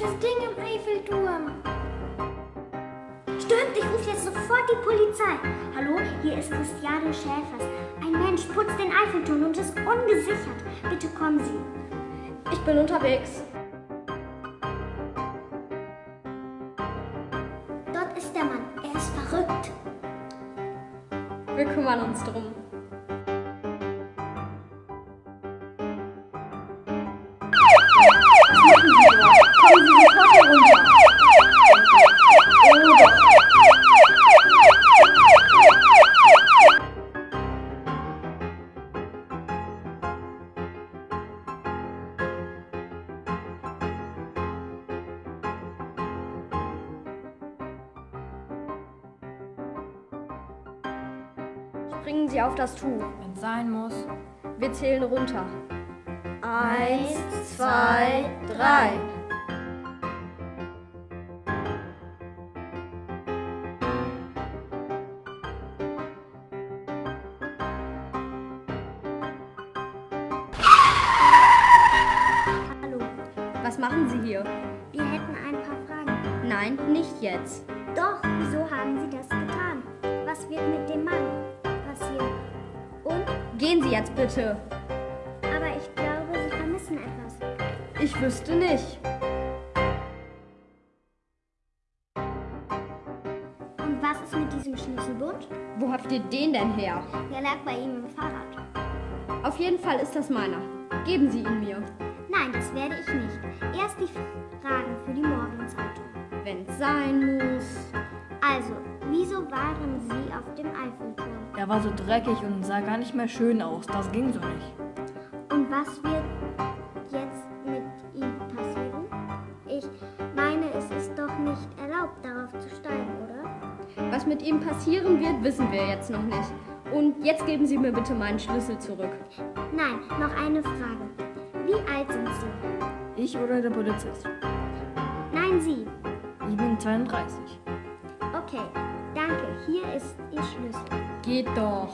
komisches Ding im Eiffelturm. Stimmt, ich rufe jetzt sofort die Polizei. Hallo, hier ist Christiane Schäfers. Ein Mensch putzt den Eiffelturm und ist ungesichert. Bitte kommen Sie. Ich bin unterwegs. Dort ist der Mann. Er ist verrückt. Wir kümmern uns drum. Springen Sie auf das Tuch. Wenn sein muss. Wir zählen runter. Eins, zwei, drei. Hallo, Was machen Sie hier? wir hätten ein paar Fragen. Nein, nicht jetzt. Doch, wieso haben Sie das getan? Gehen Sie jetzt bitte. Aber ich glaube, Sie vermissen etwas. Ich wüsste nicht. Und was ist mit diesem Schlüsselbund? Wo habt ihr den denn her? Der lag bei ihm im Fahrrad. Auf jeden Fall ist das meiner. Geben Sie ihn mir. Nein, das werde ich nicht. Erst die Fragen für die Morgenzeitung. Wenn's sein muss. Also, wieso waren Sie auf dem Eiffelturm? Er war so dreckig und sah gar nicht mehr schön aus. Das ging so nicht. Und was wird jetzt mit ihm passieren? Ich meine, es ist doch nicht erlaubt, darauf zu steigen, oder? Was mit ihm passieren wird, wissen wir jetzt noch nicht. Und jetzt geben Sie mir bitte meinen Schlüssel zurück. Nein, noch eine Frage. Wie alt sind Sie? Ich oder der Polizist? Nein, Sie. Ich bin 32. Okay, danke. Hier ist Ihr Schlüssel. Geht doch.